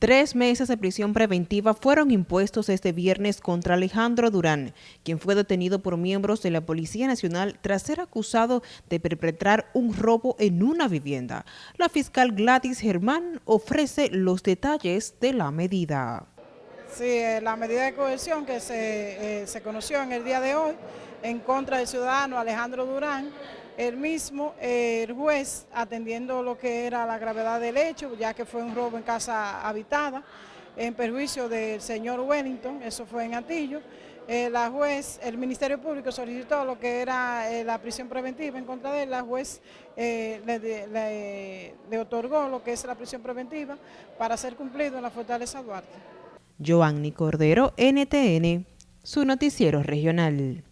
Tres meses de prisión preventiva fueron impuestos este viernes contra Alejandro Durán, quien fue detenido por miembros de la Policía Nacional tras ser acusado de perpetrar un robo en una vivienda. La fiscal Gladys Germán ofrece los detalles de la medida. Sí, eh, la medida de coerción que se, eh, se conoció en el día de hoy en contra del ciudadano Alejandro Durán, el mismo, eh, el juez, atendiendo lo que era la gravedad del hecho, ya que fue un robo en casa habitada, en perjuicio del señor Wellington, eso fue en Atillo, eh, la juez, el Ministerio Público solicitó lo que era eh, la prisión preventiva en contra de él, la juez le, le otorgó lo que es la prisión preventiva para ser cumplido en la Fortaleza Duarte. Joanny Cordero, NTN, su noticiero regional.